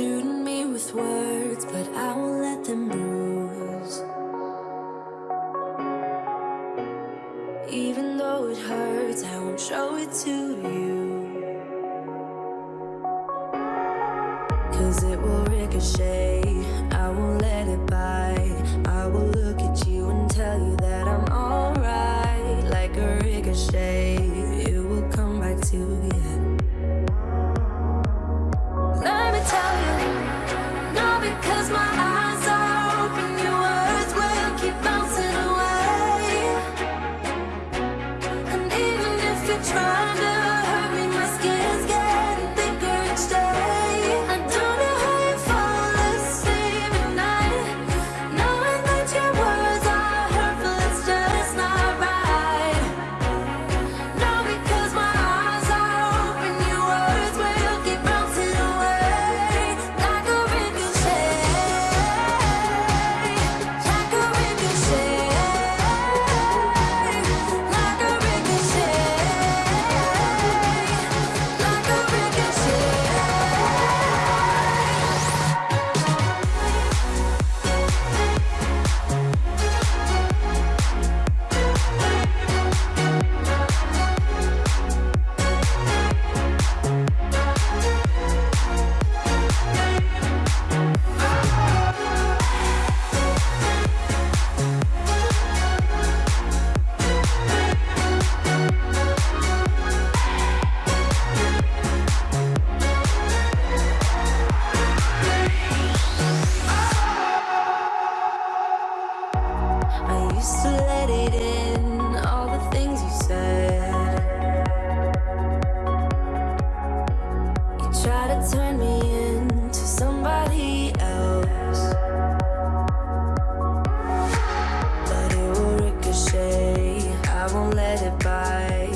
with words, but I won't let them bruise. Even though it hurts, I won't show it to you. Cause it will ricochet, I won't let it bite. I will look at you and tell you that I'm alright. Like a ricochet, because my eyes I used to let it in, all the things you said. You try to turn me into somebody else. But it will ricochet, I won't let it by